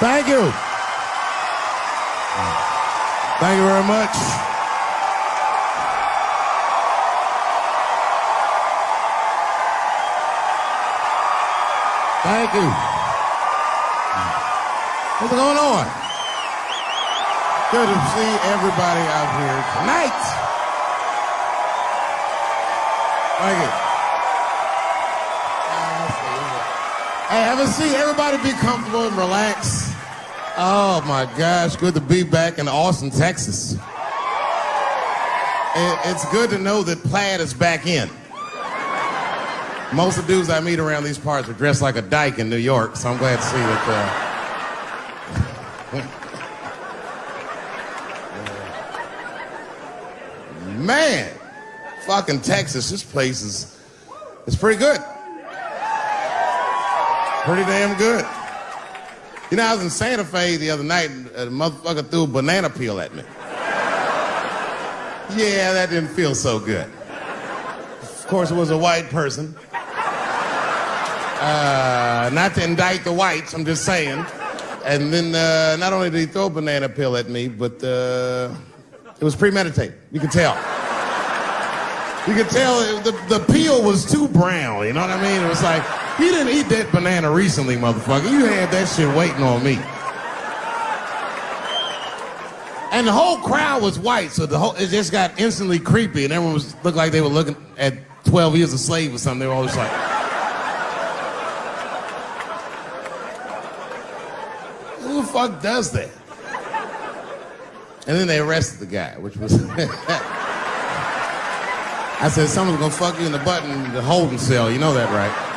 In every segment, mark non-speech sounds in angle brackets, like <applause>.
Thank you. Thank you very much. Thank you. What's going on? Good to see everybody out here tonight. Thank you. Hey, have a seat. Everybody be comfortable and relax. Oh my gosh, good to be back in Austin, Texas. It, it's good to know that plaid is back in. Most of the dudes I meet around these parts are dressed like a dyke in New York, so I'm glad to see that. Uh... <laughs> Man, fucking Texas, this place is, it's pretty good. Pretty damn good. You know, I was in Santa Fe the other night and a motherfucker threw a banana peel at me. Yeah, that didn't feel so good. Of course, it was a white person. Uh, not to indict the whites, I'm just saying. And then uh, not only did he throw a banana peel at me, but uh, it was premeditated. You could tell. You could tell the, the peel was too brown, you know what I mean? It was like, you didn't eat that banana recently, motherfucker. You had that shit waiting on me. And the whole crowd was white, so the whole it just got instantly creepy, and everyone was looked like they were looking at 12 years a slave or something. They were always like. Who the fuck does that? And then they arrested the guy, which was. <laughs> I said, someone's gonna fuck you in the butt in the holding cell. You know that, right?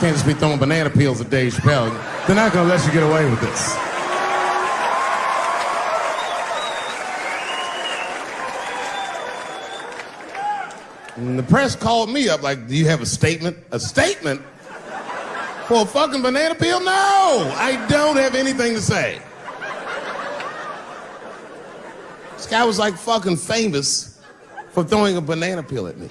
Can't just be throwing banana peels at Dave Chappelle. They're not gonna let you get away with this. And the press called me up like, do you have a statement? A statement? For a fucking banana peel? No! I don't have anything to say. This guy was like fucking famous for throwing a banana peel at me.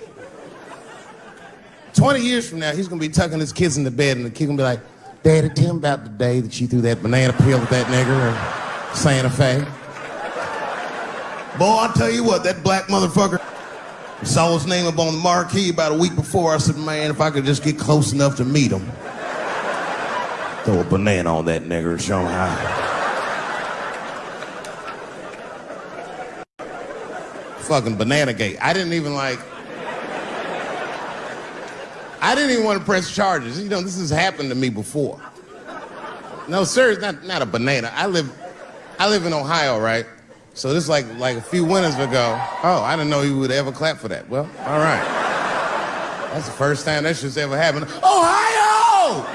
20 years from now, he's gonna be tucking his kids in the bed and the kid gonna be like, Daddy, tell him about the day that you threw that banana peel at that nigger in Santa Fe. Boy, I tell you what, that black motherfucker saw his name up on the marquee about a week before. I said, man, if I could just get close enough to meet him, throw a banana on that nigger and show him how. Fucking banana gate. I didn't even like. I didn't even want to press charges. You know, this has happened to me before. No, sir, it's not, not a banana. I live, I live in Ohio, right? So this is like, like a few winters ago. Oh, I didn't know you would ever clap for that. Well, all right. That's the first time that shit's ever happened. Ohio!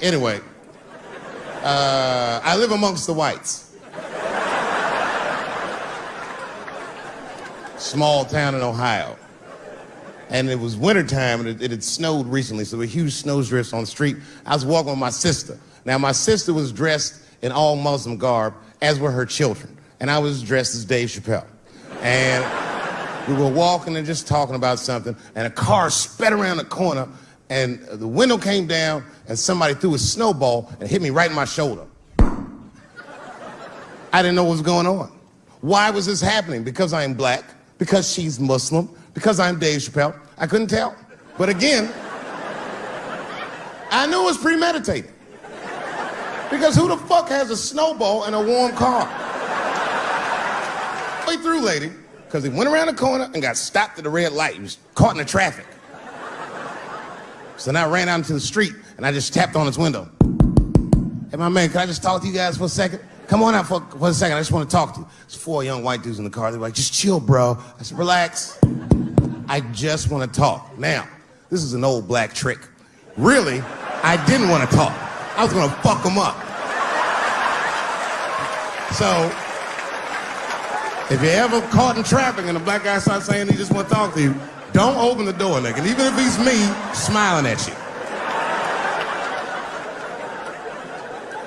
Anyway, uh, I live amongst the whites. Small town in Ohio. And it was wintertime and it, it had snowed recently, so were huge snowdrifts on the street. I was walking with my sister. Now, my sister was dressed in all Muslim garb, as were her children. And I was dressed as Dave Chappelle. And we were walking and just talking about something, and a car sped around the corner, and the window came down, and somebody threw a snowball and hit me right in my shoulder. I didn't know what was going on. Why was this happening? Because I am black because she's Muslim, because I'm Dave Chappelle. I couldn't tell. But again, I knew it was premeditated. Because who the fuck has a snowball in a warm car? Way through, lady, because he went around the corner and got stopped at the red light. He was caught in the traffic. So then I ran out into the street and I just tapped on his window. Hey, my man, can I just talk to you guys for a second? Come on out for, for a second. I just want to talk to you. There's four young white dudes in the car. They're like, just chill, bro. I said, relax. I just want to talk. Now, this is an old black trick. Really, I didn't want to talk. I was going to fuck them up. So, if you're ever caught in traffic and a black guy starts saying he just want to talk to you, don't open the door, nigga. Even if he's me, smiling at you.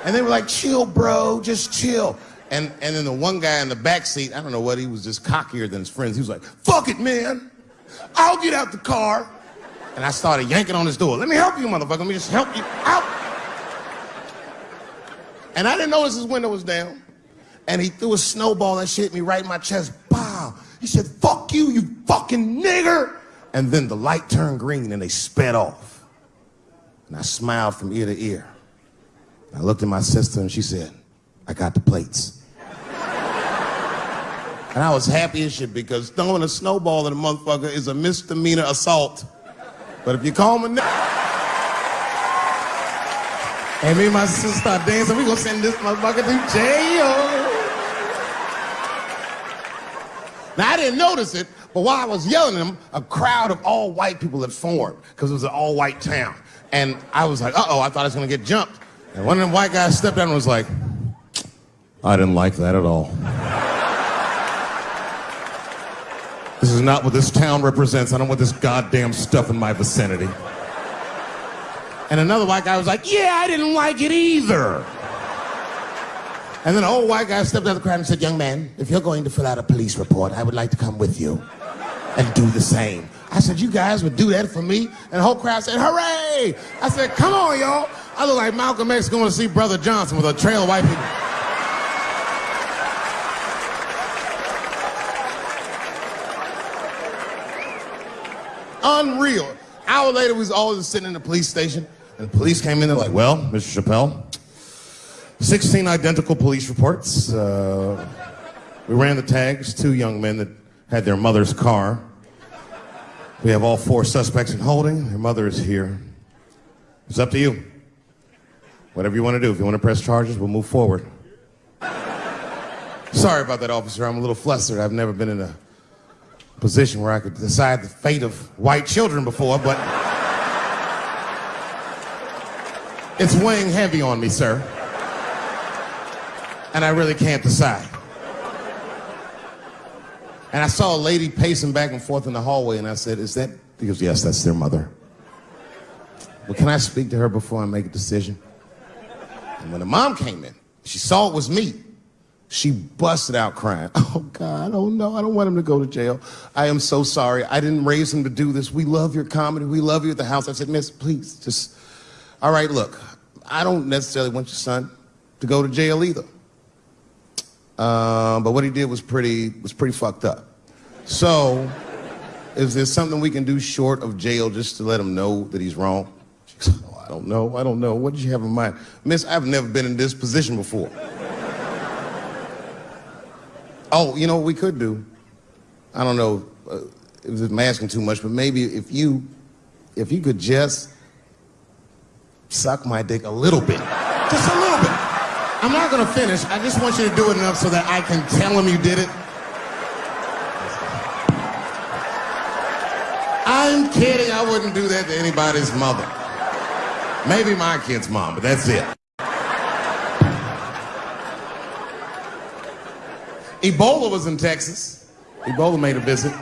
And they were like, chill, bro, just chill. And, and then the one guy in the back seat, I don't know what, he was just cockier than his friends. He was like, fuck it, man. I'll get out the car. And I started yanking on his door. Let me help you, motherfucker. Let me just help you out. And I didn't notice his window was down. And he threw a snowball that shit me right in my chest. Bow. He said, fuck you, you fucking nigger. And then the light turned green and they sped off. And I smiled from ear to ear. I looked at my sister and she said, I got the plates. and I was happy as shit because throwing a snowball at a motherfucker is a misdemeanor assault. But if you call me and me and my sister start dancing, we gonna send this motherfucker to jail. Now I didn't notice it, but while I was yelling at him, a crowd of all white people had formed because it was an all white town. And I was like, uh oh, I thought I was gonna get jumped. And one of them white guys stepped down and was like, I didn't like that at all. This is not what this town represents. I don't want this goddamn stuff in my vicinity. And another white guy was like, Yeah, I didn't like it either. And then an old white guy stepped out of the crowd and said, Young man, if you're going to fill out a police report, I would like to come with you and do the same. I said, You guys would do that for me? And the whole crowd said, Hooray! I said, Come on, y'all. I look like Malcolm X going to see Brother Johnson with a trail of white people. Unreal. Hour later, we was all just sitting in the police station. And the police came in, they're like, well, Mr. Chappelle, 16 identical police reports. Uh, we ran the tags, two young men that had their mother's car. We have all four suspects in holding. Their mother is here. It's up to you. Whatever you want to do. If you want to press charges, we'll move forward. Sorry about that, officer. I'm a little flustered. I've never been in a position where I could decide the fate of white children before, but. It's weighing heavy on me, sir. And I really can't decide. And I saw a lady pacing back and forth in the hallway, and I said, Is that? He goes, Yes, that's their mother. Well, can I speak to her before I make a decision? And when the mom came in, she saw it was me. She busted out crying. <laughs> Oh, God, oh no, I don't want him to go to jail. I am so sorry. I didn't raise him to do this. We love your comedy. We love you at the house. I said, Miss, please, just all right, look, I don't necessarily want your son to go to jail either. Uh, but what he did was pretty was pretty fucked up. So, is there something we can do short of jail just to let him know that he's wrong? I don't know. I don't know. What did you have in mind, Miss? I've never been in this position before. oh, you know what we could do? I don't know uh, if I'm asking too much, but maybe if you if you could just suck my dick a little bit. Just a little bit. I'm not gonna finish. I just want you to do it enough so that I can tell him you did it. I'm kidding. I wouldn't do that to anybody's mother. Maybe my kid's mom, but that's it. Ebola was in Texas. Ebola made a visit.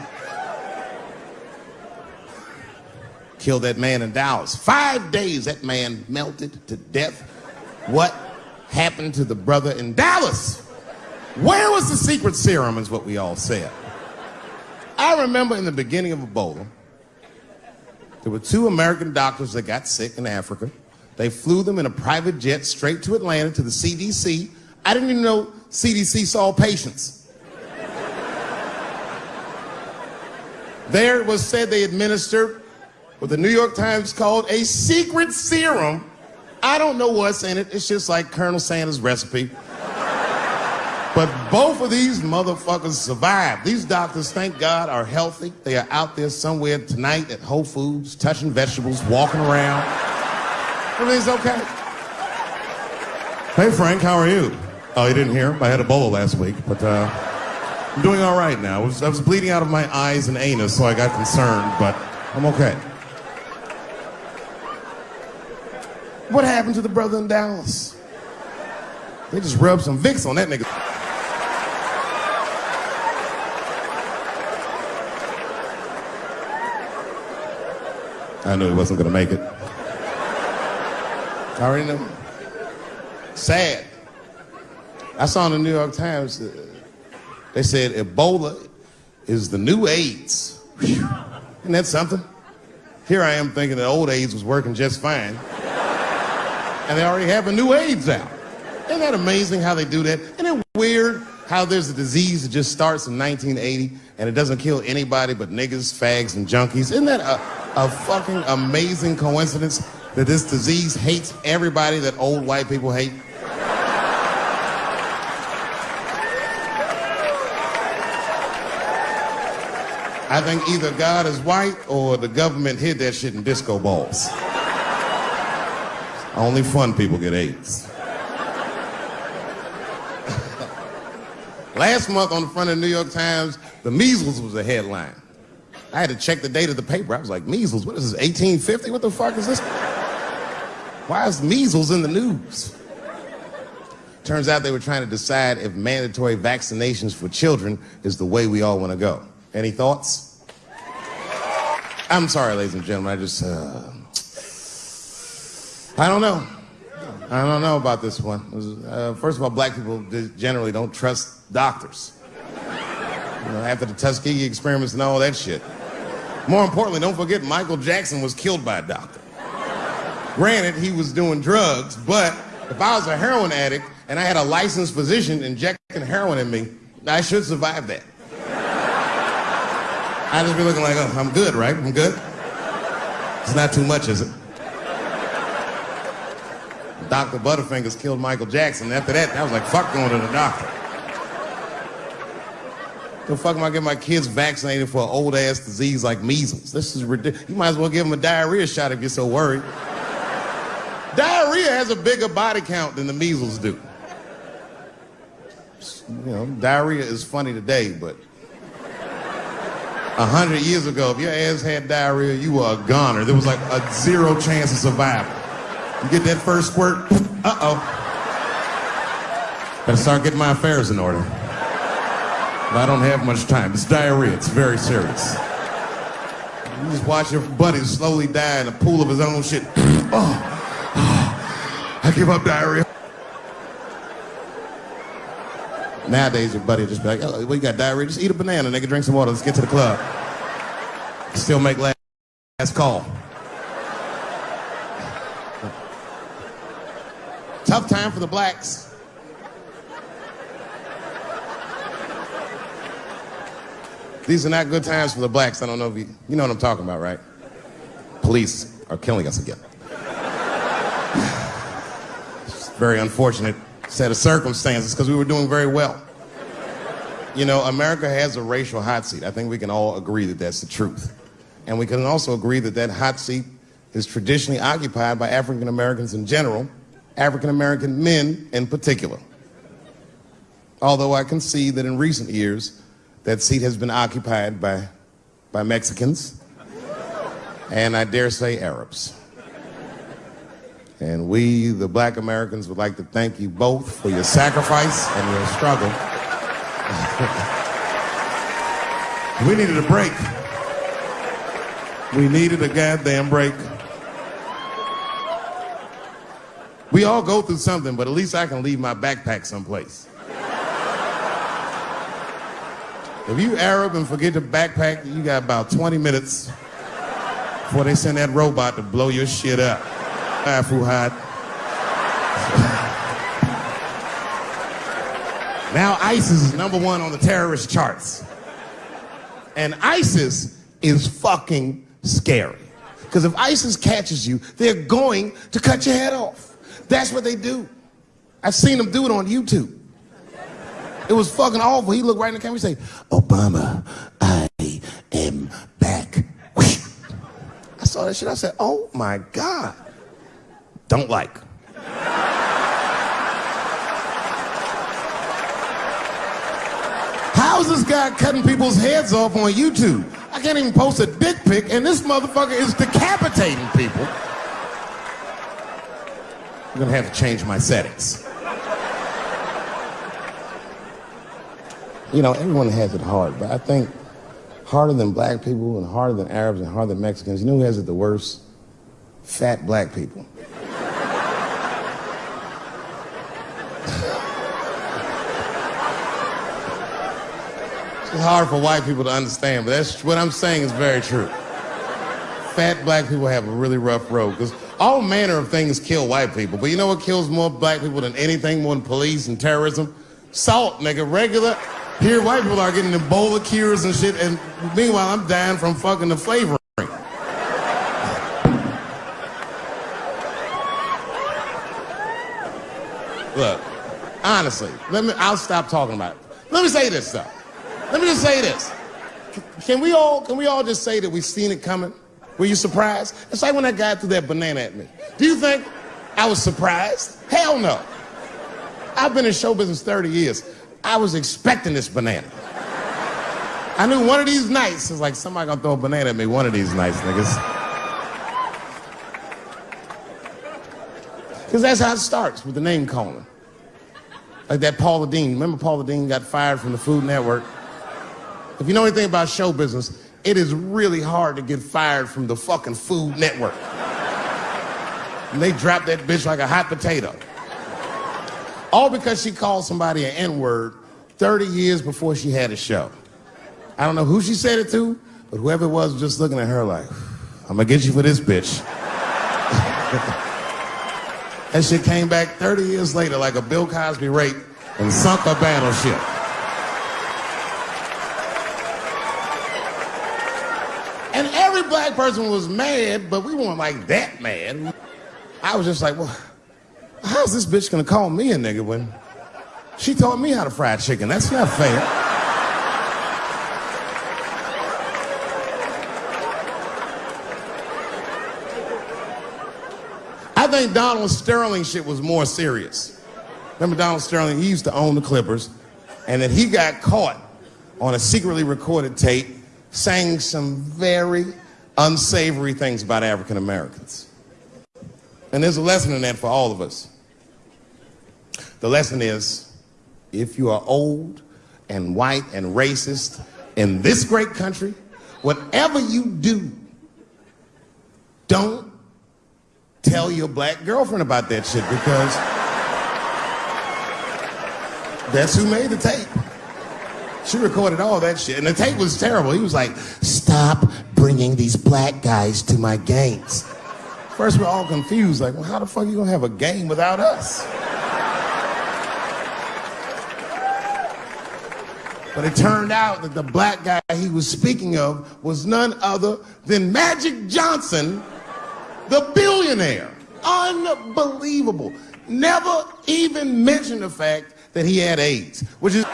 killed that man in Dallas. Five days that man melted to death. What happened to the brother in Dallas? Where was the secret serum, is what we all said. I remember in the beginning of Ebola, there were two American doctors that got sick in Africa. They flew them in a private jet straight to Atlanta to the CDC. I didn't even know CDC saw patients. there it was said they administered what the New York Times called a secret serum. I don't know what's in it. It's just like Colonel Sanders' recipe. But both of these motherfuckers survived. These doctors, thank God, are healthy. They are out there somewhere tonight at Whole Foods, touching vegetables, walking around. Everything's okay. Hey, Frank, how are you? Oh, you didn't hear? I had Ebola last week, but uh, I'm doing all right now. I was, I was bleeding out of my eyes and anus, so I got concerned, but I'm okay. What happened to the brother in Dallas? They just rubbed some Vicks on that nigga. I knew he wasn't gonna make it. Already know. Sad. I saw in the New York Times, uh, they said Ebola is the new AIDS. Isn't that something? Here I am thinking that old AIDS was working just fine. and they already have a new AIDS out. Isn't that amazing how they do that? Isn't it weird how there's a disease that just starts in 1980 and it doesn't kill anybody but niggas, fags, and junkies? Isn't that a, a fucking amazing coincidence that this disease hates everybody that old white people hate? I think either God is white or the government hid that shit in disco balls. Only fun people get AIDS. <laughs> Last month on the front of the New York Times, the measles was a headline. I had to check the date of the paper. I was like, measles, what is this, 1850? What the fuck is this? Why is measles in the news? Turns out they were trying to decide if mandatory vaccinations for children is the way we all want to go. Any thoughts? I'm sorry, ladies and gentlemen. I just, uh, I don't know. I don't know about this one. Uh, first of all, black people generally don't trust doctors. You know, after the Tuskegee experiments and all that shit. More importantly, don't forget Michael Jackson was killed by a doctor. Granted, he was doing drugs, but if I was a heroin addict and I had a licensed physician injecting heroin in me, I should survive that. I'd just be looking like, oh, I'm good, right? I'm good. It's not too much, is it? Dr. Butterfingers killed Michael Jackson. After that, I was like, fuck going to the doctor. The fuck am I getting my kids vaccinated for an old ass disease like measles? This is ridiculous. You might as well give them a diarrhea shot if you're so worried. Diarrhea has a bigger body count than the measles do. You know, diarrhea is funny today, but a hundred years ago, if your ass had diarrhea, you were a goner. There was like a zero chance of survival. You get that first squirt, uh-oh. Better start getting my affairs in order. But I don't have much time. It's diarrhea. It's very serious. You just watch your buddy slowly die in a pool of his own shit. <clears throat> Oh, I give up diarrhea. Nowadays, your buddy just be like, oh, well, you got diarrhea? Just eat a banana, nigga, drink some water, let's get to the club. Still make last, last call. Tough time for the blacks. These are not good times for the blacks. I don't know if you, you know what I'm talking about, right? Police are killing us again. Very unfortunate set of circumstances because we were doing very well. You know, America has a racial hot seat. I think we can all agree that that's the truth. And we can also agree that that hot seat is traditionally occupied by African Americans in general, African American men in particular. Although I can see that in recent years, that seat has been occupied by, by Mexicans, and I dare say Arabs. And we, the black Americans, would like to thank you both for your sacrifice and your struggle. <laughs> we needed a break. We needed a goddamn break. We all go through something, but at least I can leave my backpack someplace. If you Arab and forget your backpack, you got about 20 minutes before they send that robot to blow your shit up. Fuhad. now ISIS is number one on the terrorist charts. And ISIS is fucking scary. Because if ISIS catches you, they're going to cut your head off. That's what they do. I've seen them do it on YouTube. It was fucking awful. He looked right in the camera and say, Obama, I am back. I saw that shit. I said, oh my God don't like. How's this guy cutting people's heads off on YouTube? I can't even post a dick pic, and this motherfucker is decapitating people. I'm gonna have to change my settings. You know, everyone has it hard, but I think harder than black people and harder than Arabs and harder than Mexicans, you know who has it the worst? Fat black people. Hard for white people to understand, but that's what I'm saying is very true. fat black people have a really rough road because all manner of things kill white people. But you know what kills more black people than anything more than police and terrorism? Salt, nigga. Regular. Here, white people are getting Ebola cures and shit, and meanwhile, I'm dying from fucking the flavoring. Look, honestly, let me. I'll stop talking about it. Let me say this though. Let me just say this. Can we all? Can we all just say that we've seen it coming? Were you surprised? It's like when that guy threw that banana at me. Do you think I was surprised? Hell no. I've been in show business 30 years. I was expecting this banana. I knew one of these nights, it's like somebody gonna throw a banana at me one of these nights, niggas. Because that's how it starts with the name calling. Like that Paula Deen. Remember Paula Deen got fired from the Food Network? If you know anything about show business, it is really hard to get fired from the fucking Food Network. And they dropped that bitch like a hot potato. All because she called somebody an N-word 30 years before she had a show. I don't know who she said it to, but whoever it was was just looking at her like, I'm gonna get you for this bitch. <laughs> That shit came back 30 years later like a Bill Cosby rape and sunk a battleship. And black person was mad, but we weren't like that mad. I was just like, well, how's this bitch gonna call me a nigga when she taught me how to fry chicken? That's not fair. I think Donald Sterling shit was more serious. Remember Donald Sterling? He used to own the Clippers, and then he got caught on a secretly recorded tape saying some very unsavory things about African Americans. And there's a lesson in that for all of us. The lesson is if you are old and white and racist in this great country, whatever you do, don't tell your black girlfriend about that shit because that's who made the tape. She recorded all that shit, and the tape was terrible. He was like, "Stop bringing these black guys to my games." First, we're all confused, like, "Well, how the fuck are you gonna have a game without us?" But it turned out that the black guy he was speaking of was none other than Magic Johnson the billionaire. Unbelievable. Never even mentioned the fact that he had AIDS, which is.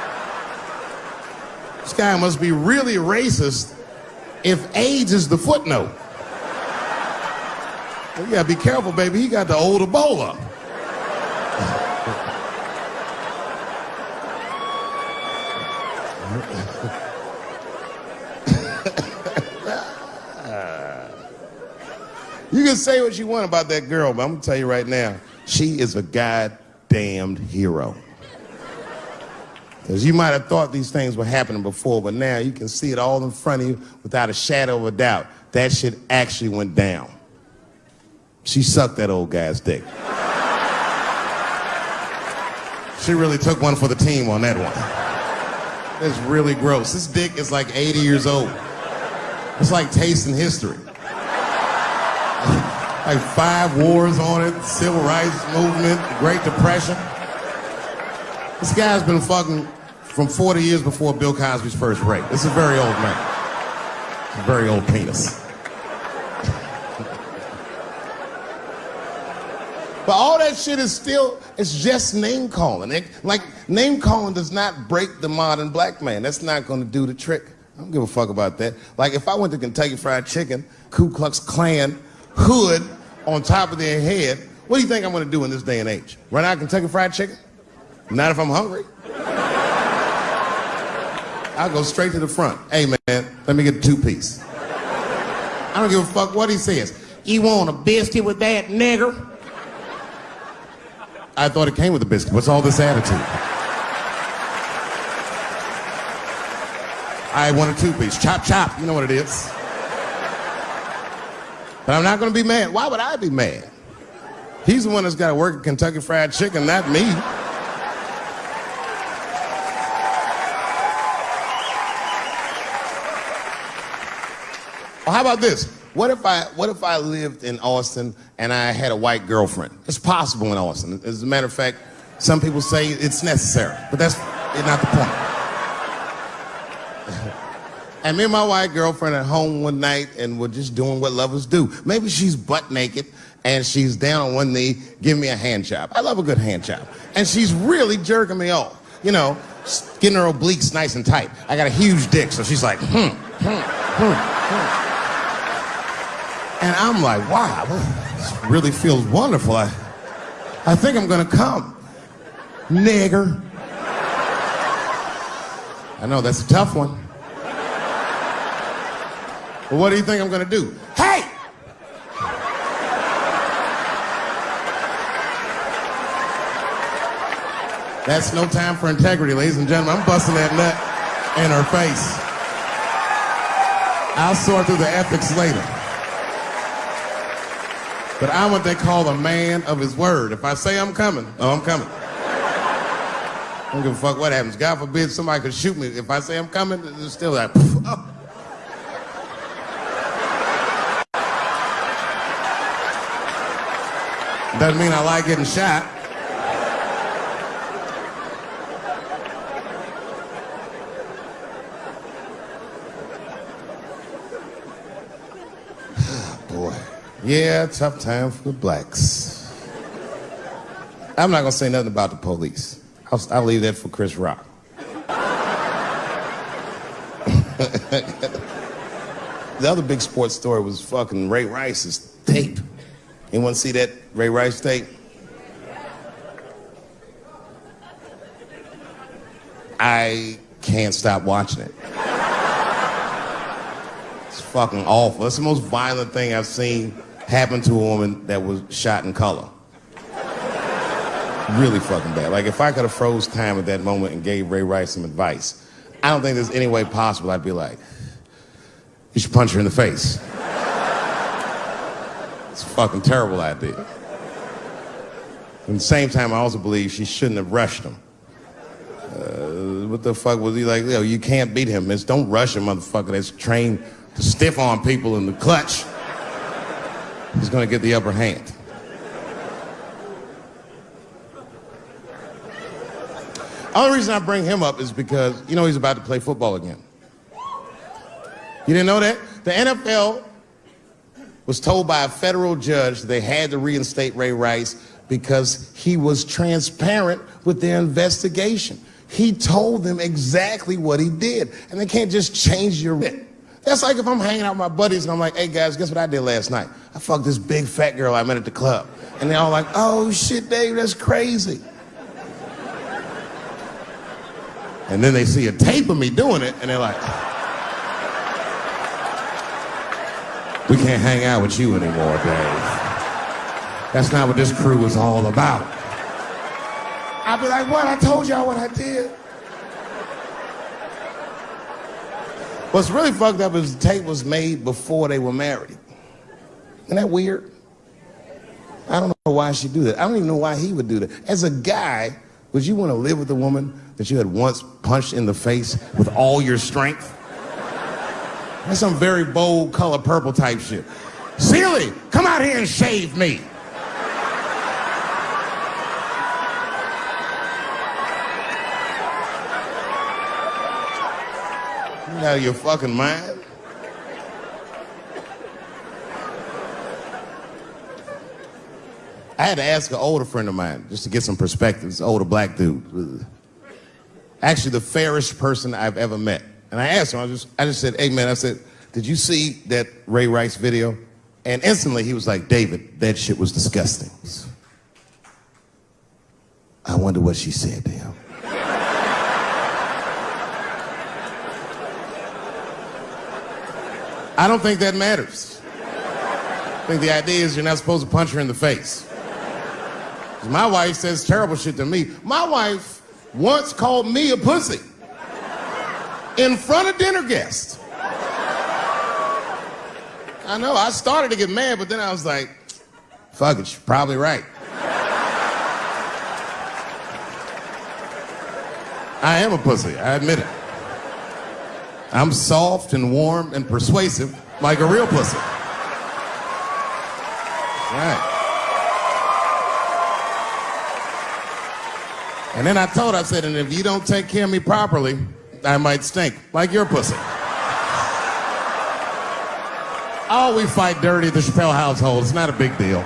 This guy must be really racist if AIDS is the footnote. Well, you gotta be careful, baby. He got the old Ebola. You can say what you want about that girl, but I'm gonna tell you right now, she is a goddamned hero. You might have thought these things were happening before, but now you can see it all in front of you without a shadow of a doubt. That shit actually went down. She sucked that old guy's dick. She really took one for the team on that one. It's really gross. This dick is like 80 years old. It's like tasting history <laughs> like five wars on it, civil rights movement, Great Depression. This guy's been fucking from 40 years before Bill Cosby's first rape. It's a very old man. A very old penis. <laughs> but all that shit is still, it's just name calling. It, like, name calling does not break the modern black man. That's not gonna do the trick. I don't give a fuck about that. Like, if I went to Kentucky Fried Chicken, Ku Klux Klan, hood on top of their head, what do you think I'm gonna do in this day and age? Run out Kentucky Fried Chicken? Not if I'm hungry. I'll go straight to the front. Hey man, let me get a two piece. I don't give a fuck what he says. You want a biscuit with that, nigger? I thought it came with a biscuit. What's all this attitude? I want a two piece. Chop, chop. You know what it is. But I'm not going to be mad. Why would I be mad? He's the one that's got to work at Kentucky Fried Chicken, not me. Well, how about this? what if I what if I lived in Austin and I had a white girlfriend? It's possible in Austin. As a matter of fact, some people say it's necessary, but that's not the point. <laughs> and me and my white girlfriend at home one night and we're just doing what lovers do. Maybe she's butt naked and she's down on one knee giving me a hand job. I love a good hand job. And she's really jerking me off. You know, getting her obliques nice and tight. I got a huge dick, so she's like, hmm, hmm, hmm, hmm. And I'm like, wow, this really feels wonderful. I, I think I'm gonna come. Nigger. I know that's a tough one. But what do you think I'm gonna do? Hey! That's no time for integrity, ladies and gentlemen. I'm busting that nut in her face. I'll sort through the ethics later. But I'm what they call a man of his word. If I say I'm coming, oh, I'm coming. I don't give a fuck what happens. God forbid somebody could shoot me. If I say I'm coming, it's still like, <laughs> oh. Doesn't mean I like getting shot. Yeah, tough time for the blacks. I'm not gonna say nothing about the police. I'll, I'll leave that for Chris Rock. <laughs> the other big sports story was fucking Ray Rice's tape. Anyone see that Ray Rice tape? I can't stop watching it. It's fucking awful. It's the most violent thing I've seen happen to a woman that was shot in color. Really fucking bad. Like if I could have froze time at that moment and gave Ray Rice some advice, I don't think there's any way possible I'd be like, you should punch her in the face. It's a fucking terrible idea. At the same time, I also believe she shouldn't have rushed him. Uh, what the fuck was he like? Yo, you can't beat him. It's don't rush a motherfucker that's trained to stiff on people in the clutch. He's gonna get the upper hand. Only reason I bring him up is because you know he's about to play football again. You didn't know that? The NFL was told by a federal judge they had to reinstate Ray Rice because he was transparent with their investigation. He told them exactly what he did, and they can't just change your. That's like if I'm hanging out with my buddies and I'm like, hey guys, guess what I did last night? I fucked this big fat girl I met at the club. And they're all like, oh shit, Dave, that's crazy. And then they see a tape of me doing it, and they're like, we can't hang out with you anymore, Dave. That's not what this crew is all about. I'll be like, what? I told y'all what I did. What's really fucked up is the tape was made before they were married. Isn't that weird? I don't know why she do that. I don't even know why he would do that. As a guy, would you want to live with a woman that you had once punched in the face with all your strength? That's some very bold color purple type shit. Celie, come out here and shave me. Out of your fucking mind? I had to ask an older friend of mine just to get some perspective. This older black dude. Actually, the fairest person I've ever met. And I asked him, I just, I just said, hey man, I said, did you see that Ray Rice video? And instantly he was like, David, that shit was disgusting. I wonder what she said to him. I don't think that matters. I think the idea is you're not supposed to punch her in the face. My wife says terrible shit to me. My wife once called me a pussy in front of dinner guests. I know, I started to get mad, but then I was like, fuck it, she's probably right. I am a pussy, I admit it. I'm soft and warm and persuasive like a real pussy. Right. And then I told her, I said, and if you don't take care of me properly, I might stink, like your pussy. oh, we fight dirty the Chappelle household. It's not a big deal.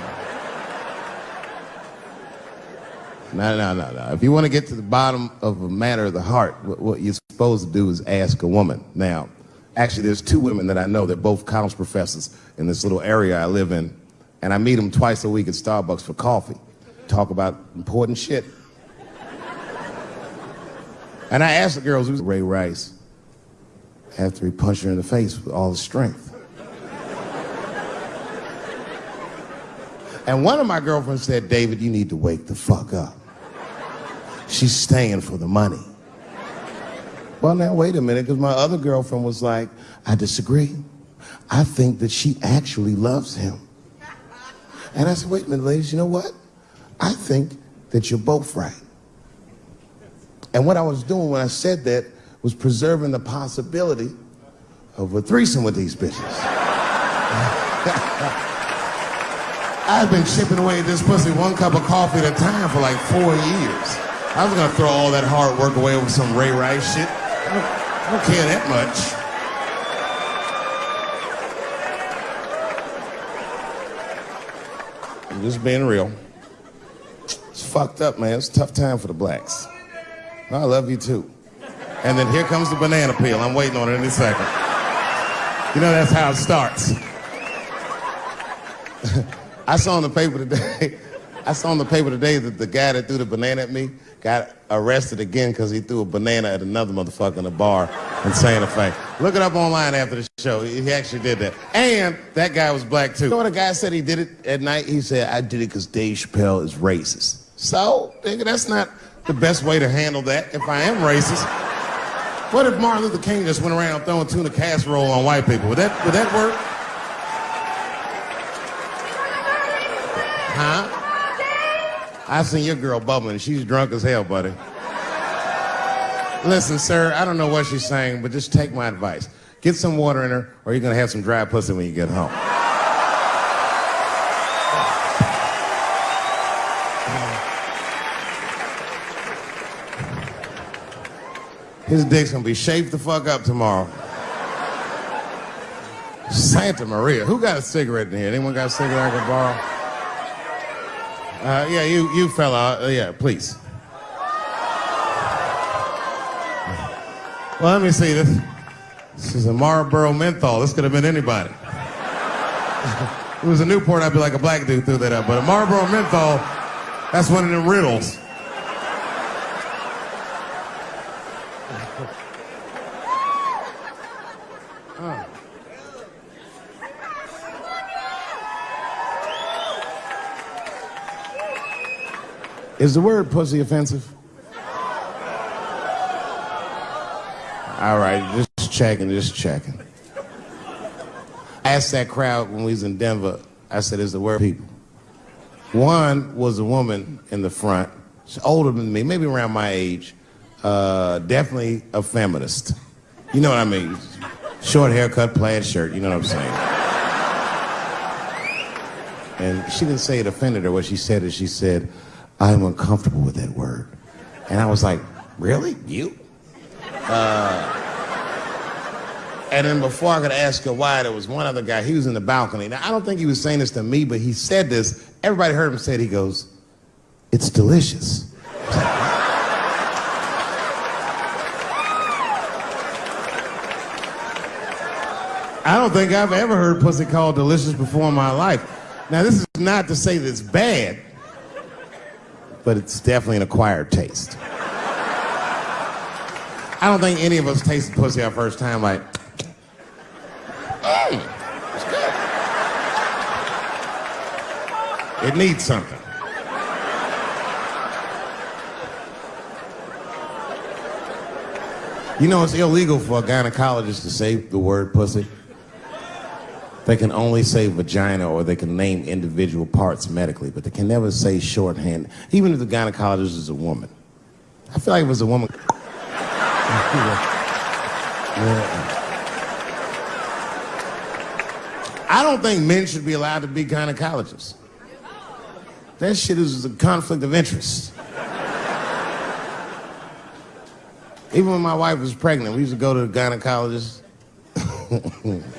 No, no, no, no. If you want to get to the bottom of a matter of the heart, what, you're supposed to do is ask a woman. Now, actually, there's two women that I know. They're both college professors in this little area I live in. And I meet them twice a week at Starbucks for coffee. Talk about important shit. And I asked the girls who's Ray Rice after he punched her in the face with all his strength. and one of my girlfriends said, David, you need to wake the fuck up. She's staying for the money. Well, now, wait a minute, because my other girlfriend was like, I disagree. I think that she actually loves him. And I said, wait a minute, ladies, you know what? I think that you're both right. And what I was doing when I said that was preserving the possibility of a threesome with these bitches. <laughs> I've been chipping away at this pussy one cup of coffee at a time for like four years. I was gonna throw all that hard work away with some Ray Rice shit. I don't, I don't care that much. I'm just being real. It's fucked up, man. It's a tough time for the blacks. I love you too. And then here comes the banana peel. I'm waiting on it any second. You know, that's how it starts. <laughs> I saw in the paper today, I saw in the paper today that the guy that threw the banana at me got arrested again because he threw a banana at another motherfucker in a bar in Santa Fe. Look it up online after the show. He actually did that. And that guy was black too. You know what the guy said he did it at night? He said, I did it because Dave Chappelle is racist. So, nigga, that's not the best way to handle that if I am racist. What if Martin Luther King just went around throwing tuna casserole on white people? Would that, would that work? Huh? I seen your girl bubbling. She's drunk as hell, buddy. Listen, sir, I don't know what she's saying, but just take my advice. Get some water in her, or you're gonna have some dry pussy when you get home. His dick's gonna be shaved the fuck up tomorrow. Santa Maria. Who got a cigarette in here? Anyone got a cigarette I can borrow? Uh, yeah, you, you fella. Uh, yeah, please. Well, let me see this. This is a Marlboro menthol. This could have been anybody. <laughs> it was a Newport, I'd be like a black dude threw that up. But a Marlboro menthol, that's one of them riddles. Is the word pussy offensive? All right, just checking, just checking. I asked that crowd when we was in Denver, I said, is the word people? One was a woman in the front, she's older than me, maybe around my age, uh, definitely a feminist. You know what I mean? Short haircut, plaid shirt, you know what I'm saying? And she didn't say it offended her. What she said is she said, I'm uncomfortable with that word. And I was like, really? You? Uh, and then before I could ask her why, there was one other guy. He was in the balcony. Now, I don't think he was saying this to me, but he said this. Everybody heard him say it. He goes, it's delicious. I don't think I've ever heard pussy called delicious before in my life. Now, this is not to say that it's bad but it's definitely an acquired taste. I don't think any of us tasted pussy our first time like, hey, it's good. It needs something. You know, it's illegal for a gynecologist to say the word pussy. They can only say vagina or they can name individual parts medically, but they can never say shorthand, even if the gynecologist is a woman. I feel like if it was a woman. I don't think men should be allowed to be gynecologists. That shit is a conflict of interest. Even when my wife was pregnant, we used to go to the gynecologist. <laughs>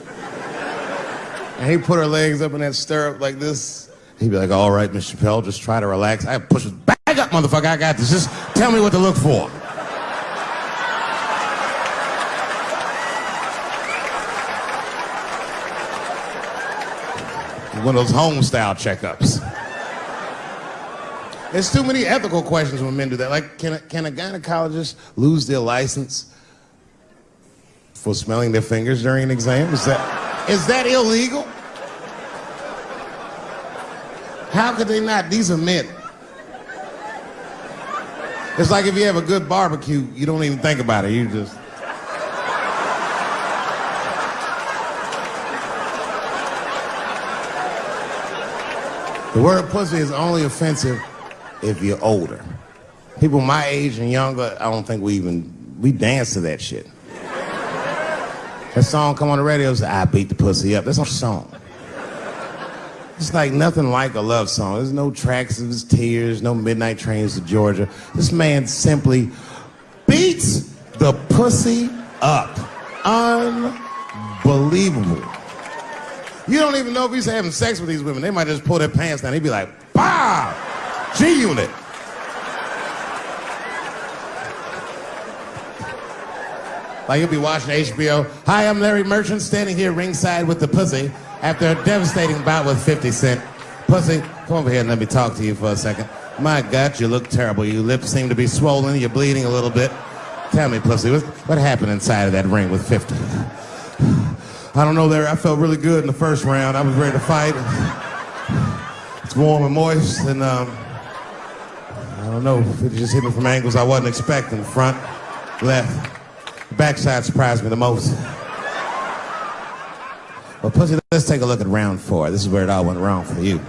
and he put her legs up in that stirrup like this. He'd be like, all right, Mr. Chappelle, just try to relax. I push it back up, motherfucker. I got this. Just tell me what to look for. One of those home style checkups. There's too many ethical questions when men do that. Like, can a, can a gynecologist lose their license for smelling their fingers during an exam? Is that, is that illegal? How could they not? These are men. It's like if you have a good barbecue, you don't even think about it. You just. The word pussy is only offensive if you're older. People my age and younger, I don't think we even, we dance to that shit. That song come on the radio, say, I beat the pussy up. That's a song. It's like nothing like a love song. There's no tracks of his tears, no midnight trains to Georgia. This man simply beats the pussy up. Unbelievable. You don't even know if he's having sex with these women. They might just pull their pants down. He'd be like, bah! G Unit. Like you'll be watching HBO. Hi, I'm Larry Merchant, standing here ringside with the pussy after a devastating bout with 50 Cent. Pussy, come over here and let me talk to you for a second. My God, you look terrible. Your lips seem to be swollen. You're bleeding a little bit. Tell me, pussy, what, what happened inside of that ring with 50? I don't know, Larry. I felt really good in the first round. I was ready to fight. It's warm and moist, and um, I don't know. It just hit me from angles I wasn't expecting. Front, left. Backside surprised me the most. Well, Pussy, let's take a look at round four. This is where it all went wrong for you.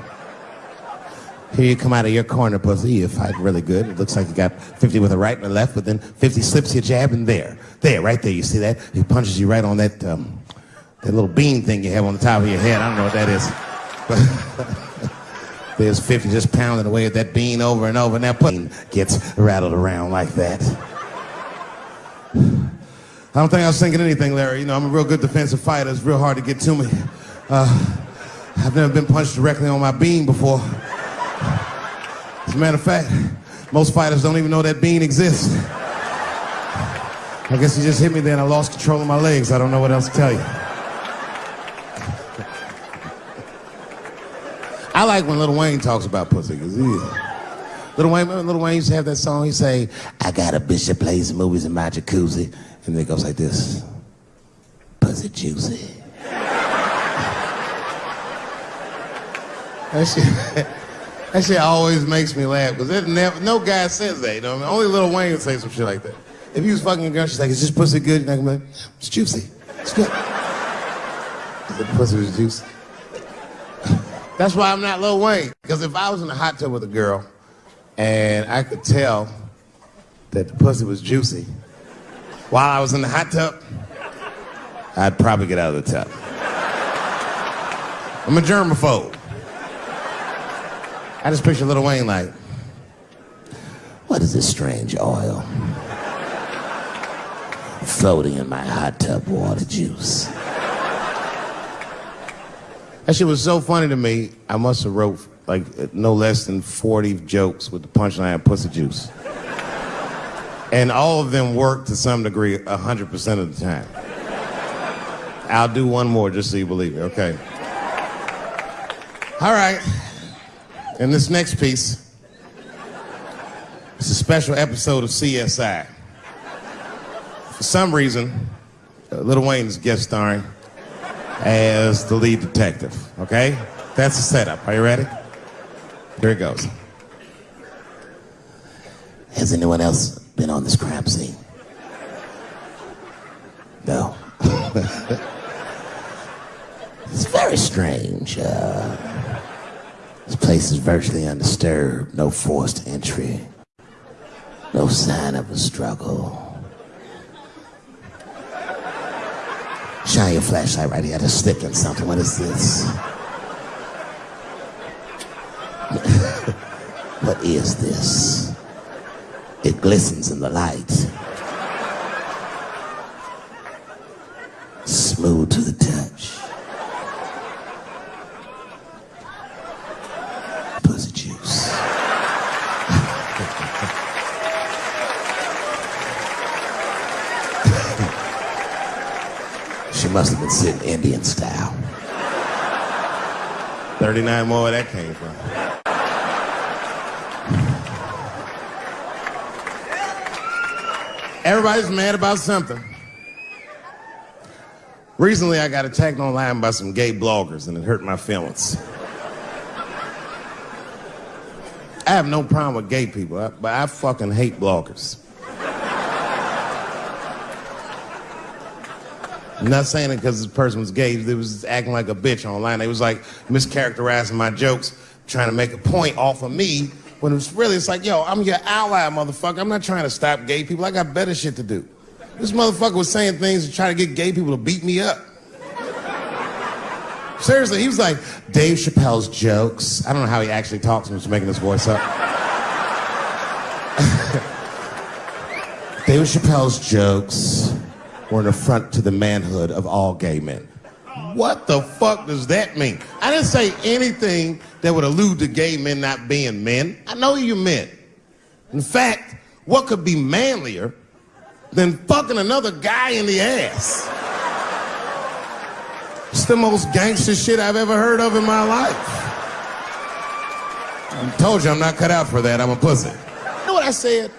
Here you come out of your corner, Pussy. You fight really good. It looks like you got 50 with a right and a left, but then 50 slips your jab and there. There, right there. You see that? He punches you right on that, um, that little bean thing you have on the top of your head. I don't know what that is. But <laughs> there's 50 just pounding away at that bean over and over, and that pussy gets rattled around like that. I don't think I was thinking anything, Larry. You know, I'm a real good defensive fighter. It's real hard to get to me. Uh, I've never been punched directly on my bean before. As a matter of fact, most fighters don't even know that bean exists. I guess he just hit me there and I lost control of my legs. I don't know what else to tell you. I like when Lil Wayne talks about pussy, because he Lil Wayne, Lil Wayne used to have that song, he say, I got a bitch that plays movies in my jacuzzi. And then it goes like this. Pussy juicy. that shit, <laughs> that shit always makes me laugh because never, no guy says that. You know, I mean? only Lil Wayne would say some shit like that. If he was fucking a girl, she's like, "Is this pussy good?" And I'm like, "It's juicy. It's good." The pussy was juicy. <laughs> That's why I'm not Lil Wayne. Because if I was in a hot tub with a girl and I could tell that the pussy was juicy, while I was in the hot tub, I'd probably get out of the tub. I'm a germaphobe. I just picture Lil Wayne like, what is this strange oil floating in my hot tub water juice? That shit was so funny to me, I must have wrote like no less than 40 jokes with the punchline pussy juice. And all of them work to some degree 100% of the time. I'll do one more just so you believe me, okay? All right. And this next piece, it's a special episode of CSI. For some reason, uh, Lil Wayne's guest starring as the lead detective, okay? That's the setup. Are you ready? Here it goes. Has anyone else been on this crime scene? No. <laughs> it's very strange. Uh, this place is virtually undisturbed, no forced entry, no sign of a struggle. Shine your flashlight right here. I just slipped in something. What is this? <laughs> what is this? It glistens in the light. Smooth to the touch. Pussy juice. <laughs> she must have been sitting Indian style. 39 more where that came from. Everybody's mad about something. Recently, I got attacked online by some gay bloggers, and it hurt my feelings. I have no problem with gay people, but I fucking hate bloggers. I'm not saying it because this person was gay. They was acting like a bitch online. They was like mischaracterizing my jokes, trying to make a point off of me. When it's really, it's like, yo, I'm your ally, motherfucker. I'm not trying to stop gay people. I got better shit to do. This motherfucker was saying things to try to get gay people to beat me up. Seriously, he was like, Dave Chappelle's jokes. I don't know how he actually talks. I'm just making this voice up. <laughs> Dave Chappelle's jokes were an affront to the manhood of all gay men. What the fuck does that mean? I didn't say anything that would allude to gay men not being men. I know you men. In fact, what could be manlier than fucking another guy in the ass? It's the most gangster shit I've ever heard of in my life. I told you I'm not cut out for that. I'm a pussy. You know what I said?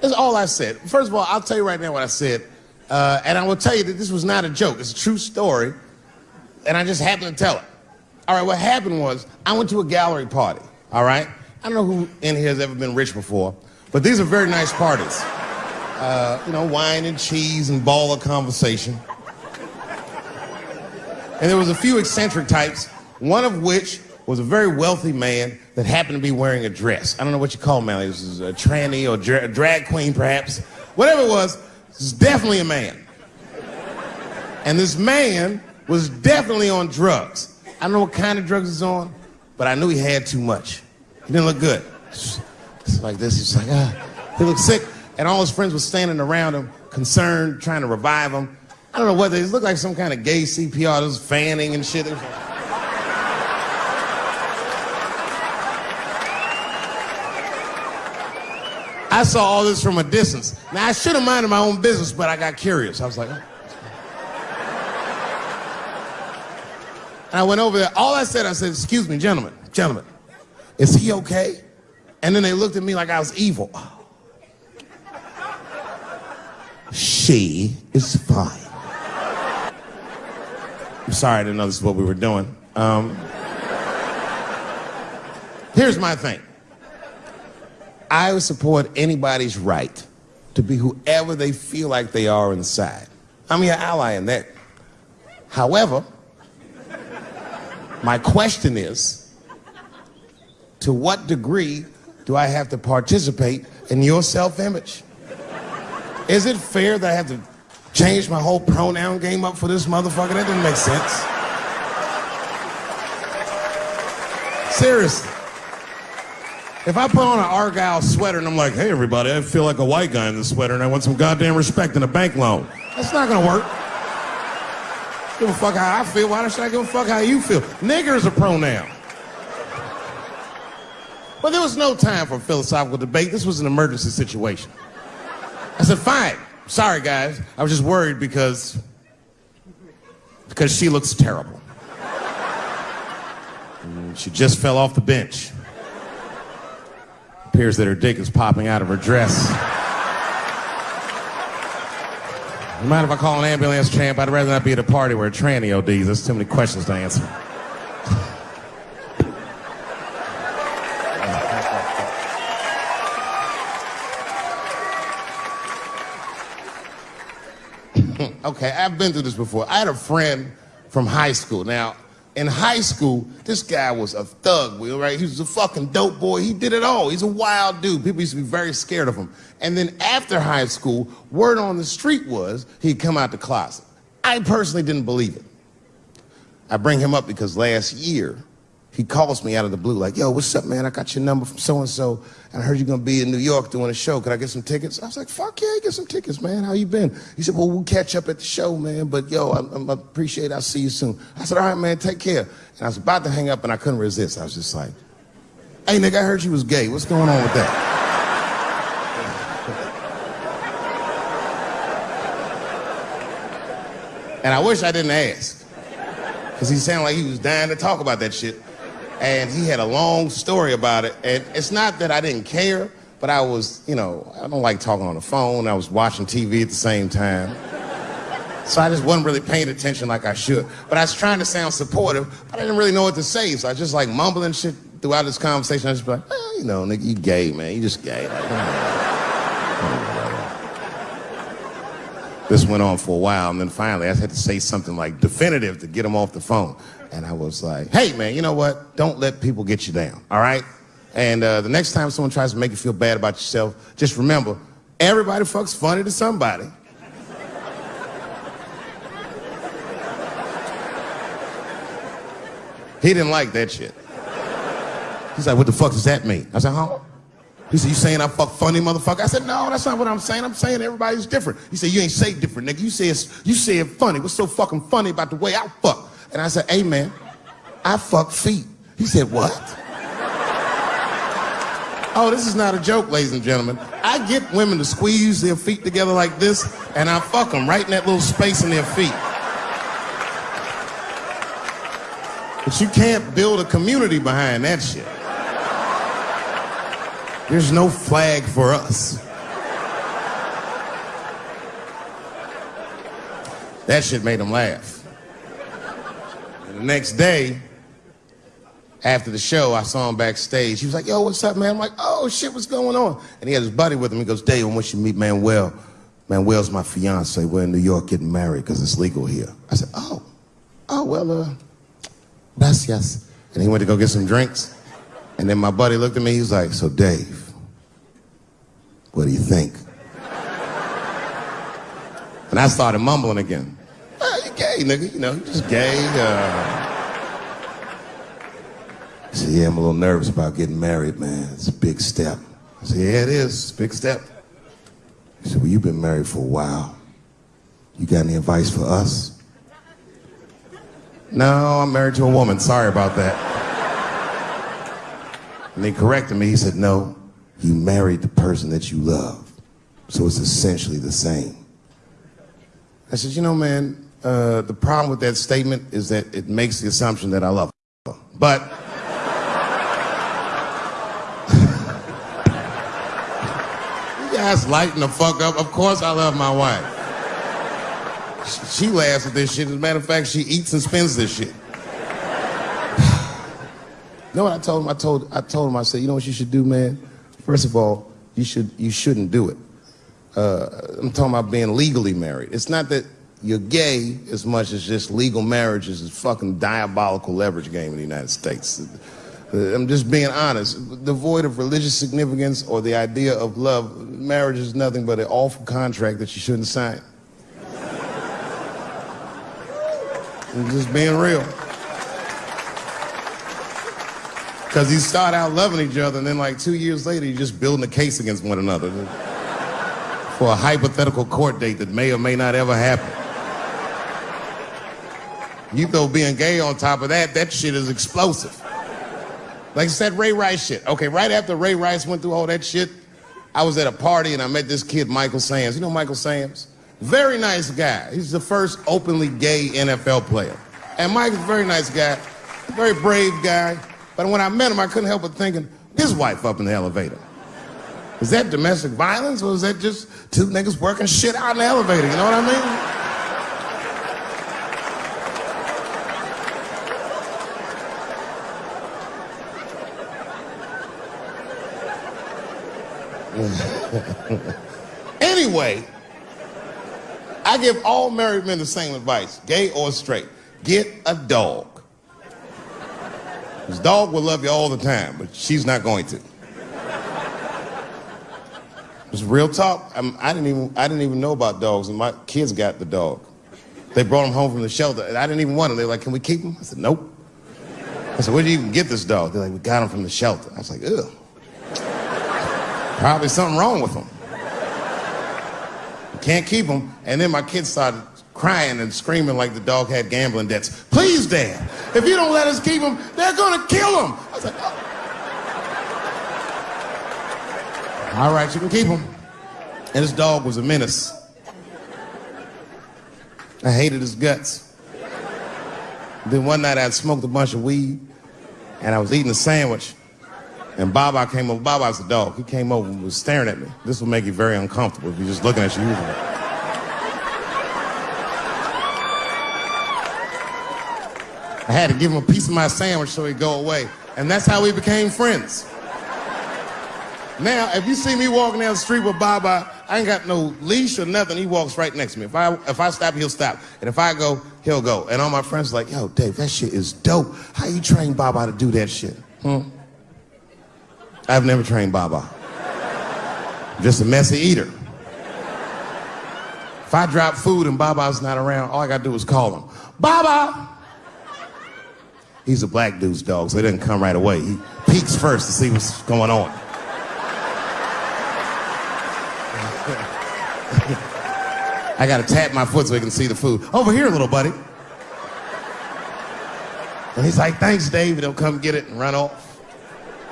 That's all I said. First of all, I'll tell you right now what I said. Uh, and I will tell you that this was not a joke. It's a true story. And I just happened to tell it. All right, what happened was I went to a gallery party. All right? I don't know who in here has ever been rich before, but these are very nice parties. Uh, you know, wine and cheese and ball of conversation. And there was a few eccentric types, one of which was a very wealthy man that happened to be wearing a dress. I don't know what you call him, This is a tranny or dra drag queen, perhaps. Whatever it was, this is definitely a man. And this man was definitely on drugs. I don't know what kind of drugs he's on, but I knew he had too much. He didn't look good. It's like this. He's like, ah. He looked sick. And all his friends were standing around him, concerned, trying to revive him. I don't know what they looked like some kind of gay CPR. Was fanning and shit. I saw all this from a distance. Now, I should have minded my own business, but I got curious. I was like, oh. And I went over there. All I said, I said, excuse me, gentlemen, gentlemen, is he okay? And then they looked at me like I was evil. She is fine. I'm sorry, I didn't know this is what we were doing. Um, here's my thing. I would support anybody's right to be whoever they feel like they are inside. I'm your ally in that. However, my question is, to what degree do I have to participate in your self-image? Is it fair that I have to change my whole pronoun game up for this motherfucker? That doesn't make sense. Seriously. If I put on an Argyle sweater and I'm like, hey, everybody, I feel like a white guy in this sweater and I want some goddamn respect and a bank loan, that's not gonna work. Give a fuck how I feel. Why should I give a fuck how you feel? Nigger is a pronoun. But there was no time for philosophical debate. This was an emergency situation. I said, fine. Sorry, guys. I was just worried because because she looks terrible. And she just fell off the bench appears that her dick is popping out of her dress. You mind if I call an ambulance, champ? I'd rather not be at a party where a tranny ODs. There's too many questions to answer. <laughs> okay, I've been through this before. I had a friend from high school. Now, in high school, this guy was a thug, Will, right? He was a fucking dope boy. He did it all. He's a wild dude. People used to be very scared of him. And then after high school, word on the street was he'd come out the closet. I personally didn't believe it. I bring him up because last year, he calls me out of the blue, like, yo, what's up, man? I got your number from so and so, and I heard you're gonna be in New York doing a show. Could I get some tickets? I was like, fuck yeah, get some tickets, man. How you been? He said, well, we'll catch up at the show, man. But yo, I, I appreciate. It. I'll see you soon. I said, all right, man, take care. And I was about to hang up, and I couldn't resist. I was just like, hey, nigga, I heard you was gay. What's going on with that? and I wish I didn't ask, because he sounded like he was dying to talk about that shit and he had a long story about it. And it's not that I didn't care, but I was, you know, I don't like talking on the phone. I was watching TV at the same time. So I just wasn't really paying attention like I should. But I was trying to sound supportive, but I didn't really know what to say. So I was just like mumbling shit throughout this conversation. I was just like, well, you know, nigga, you gay, man. You just gay. Like, this went on for a while, and then finally I had to say something like definitive to get him off the phone. And I was like, hey, man, you know what? Don't let people get you down, all right? And uh, the next time someone tries to make you feel bad about yourself, just remember, everybody fucks funny to somebody. He didn't like that shit. He's like, what the fuck does that mean? I said, huh? He said, you saying I fuck funny, motherfucker? I said, no, that's not what I'm saying. I'm saying everybody's different. He said, you ain't say different, nigga. You say, you say it funny. What's so fucking funny about the way I fuck? And I said, hey man, I fuck feet. He said, what? <laughs> oh, this is not a joke, ladies and gentlemen. I get women to squeeze their feet together like this, and I fuck them right in that little space in their feet. But you can't build a community behind that shit. There's no flag for us. That shit made him laugh. And The next day, after the show, I saw him backstage. He was like, yo, what's up, man? I'm like, oh, shit, what's going on? And he had his buddy with him. He goes, Dave, I want you to meet Manuel. Manuel's my fiance. We're in New York getting married because it's legal here. I said, oh, oh, well, uh, gracias. And he went to go get some drinks. And then my buddy looked at me. He was like, so, Dave, what do you think? And I started mumbling again gay, nigga. You know, you're just gay. Uh... He said, yeah, I'm a little nervous about getting married, man. It's a big step. I said, yeah, it is. Big step. He said, well, you've been married for a while. You got any advice for us? No, I'm married to a woman. Sorry about that. And he corrected me. He said, no, you married the person that you love. So it's essentially the same. I said, you know, man, uh, the problem with that statement is that it makes the assumption that I love her. But <laughs> you guys lighten the fuck up. Of course I love my wife. She, she laughs at this shit. As a matter of fact, she eats and spends this shit. You know what I told him? I told I told him I said, you know what you should do, man? First of all, you should you shouldn't do it. Uh, I'm talking about being legally married. It's not that you're gay as much as just legal marriage is a fucking diabolical leverage game in the United States. Uh, I'm just being honest. Devoid of religious significance or the idea of love, marriage is nothing but an awful contract that you shouldn't sign. I'm just being real. Because you start out loving each other, and then like two years later, you're just building a case against one another for a hypothetical court date that may or may not ever happen. You throw being gay on top of that, that shit is explosive. Like I said, Ray Rice shit. Okay, right after Ray Rice went through all that shit, I was at a party and I met this kid, Michael Samms. You know Michael Samms? Very nice guy. He's the first openly gay NFL player. And Mike's a very nice guy, very brave guy. But when I met him, I couldn't help but thinking, his wife up in the elevator. Is that domestic violence or is that just two niggas working shit out in the elevator? You know what I mean? <laughs> anyway, I give all married men the same advice, gay or straight. Get a dog. This dog will love you all the time, but she's not going to. It's real talk. I'm, I didn't even I didn't even know about dogs, and my kids got the dog. They brought him home from the shelter, and I didn't even want him. They're like, "Can we keep him?" I said, "Nope." I said, where'd you even get this dog? They're like, we got him from the shelter. I was like, ugh. Probably something wrong with him. Can't keep him. And then my kids started crying and screaming like the dog had gambling debts. Please, Dad, if you don't let us keep him, they're gonna kill him. I was like, oh. All right, you can keep him. And this dog was a menace. I hated his guts. Then one night I smoked a bunch of weed and I was eating a sandwich. And Baba came over. Baba's a dog. He came over and was staring at me. This will make you very uncomfortable if you're just looking at you I had to give him a piece of my sandwich so he'd go away. And that's how we became friends. Now, if you see me walking down the street with Baba, I ain't got no leash or nothing. He walks right next to me. If I if I stop, he'll stop. And if I go, he'll go. And all my friends are like, yo, Dave, that shit is dope. How you train Baba to do that shit? Hmm? I've never trained Baba. Just a messy eater. If I drop food and Baba's not around, all I gotta do is call him. Baba! He's a black dude's dog, so he doesn't come right away. He peeks first to see what's going on. I gotta tap my foot so he can see the food. Over here, little buddy. And he's like, thanks, Dave. He'll come get it and run off.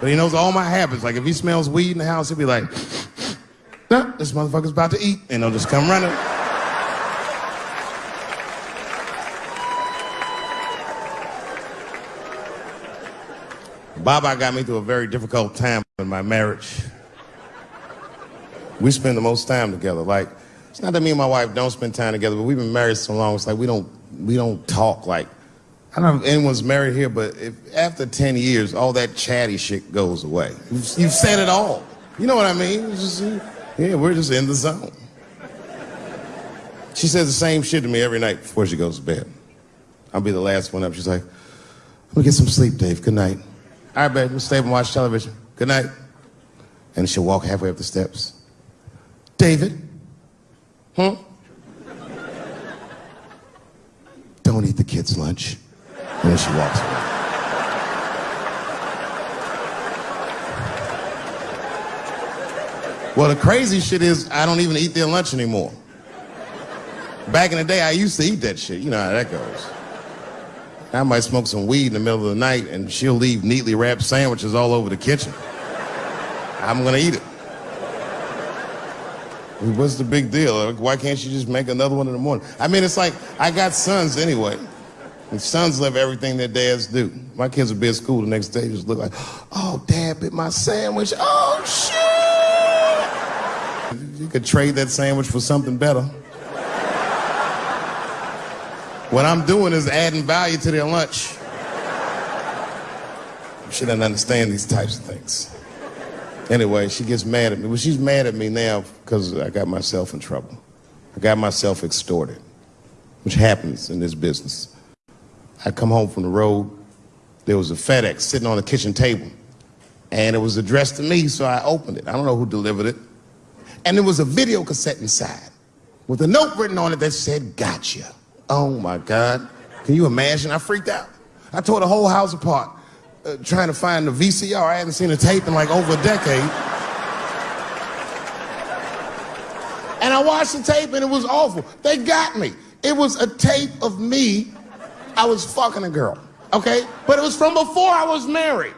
But he knows all my habits. Like if he smells weed in the house, he'll be like, nah, this motherfucker's about to eat. And he'll just come running. Baba got me through a very difficult time in my marriage. We spend the most time together. Like, it's not that me and my wife don't spend time together, but we've been married so long. It's like we don't we don't talk like. I don't know if anyone's married here, but if after 10 years, all that chatty shit goes away. You've, you've said it all. You know what I mean? Just, yeah, we're just in the zone. She says the same shit to me every night before she goes to bed. I'll be the last one up. She's like, I'm gonna get some sleep, Dave. Good night. All right, babe, we'll stay and watch television. Good night. And she'll walk halfway up the steps. David, Huh? Don't eat the kids' lunch. And then she walks away. Well, the crazy shit is I don't even eat their lunch anymore. Back in the day, I used to eat that shit. You know how that goes. I might smoke some weed in the middle of the night and she'll leave neatly wrapped sandwiches all over the kitchen. I'm gonna eat it. What's the big deal? Why can't you just make another one in the morning? I mean, it's like I got sons anyway. And sons love everything their dads do. My kids will be at school the next day, just look like, oh, dad bit my sandwich. Oh, shit. You could trade that sandwich for something better. What I'm doing is adding value to their lunch. You shouldn't understand these types of things. Anyway, she gets mad at me. Well, she's mad at me now because I got myself in trouble. I got myself extorted, which happens in this business. I come home from the road. There was a FedEx sitting on the kitchen table, and it was addressed to me, so I opened it. I don't know who delivered it. And there was a video cassette inside with a note written on it that said, Gotcha. Oh my God. Can you imagine? I freaked out. I tore the whole house apart uh, trying to find the VCR. I hadn't seen a tape in like over a decade. And I watched the tape and it was awful. They got me. It was a tape of me. I was fucking a girl, okay? But it was from before I was married.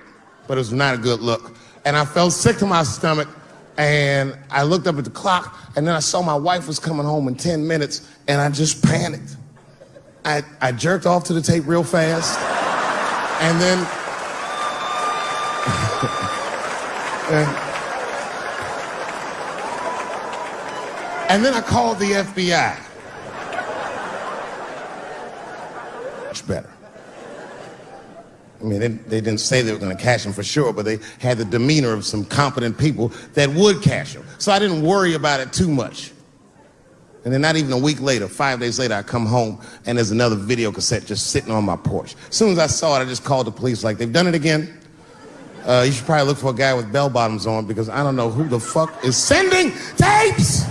But it was not a good look. And I felt sick to my stomach. And I looked up at the clock and then I saw my wife was coming home in 10 minutes and I just panicked. I, I jerked off to the tape real fast. And then <laughs> and then I called the FBI. Much better. I mean, they, they didn't say they were going to cash him for sure, but they had the demeanor of some competent people that would cash him. So I didn't worry about it too much. And then not even a week later, five days later, I come home and there's another video cassette just sitting on my porch. As soon as I saw it, I just called the police like, they've done it again. Uh, you should probably look for a guy with bell bottoms on because I don't know who the fuck is sending tapes.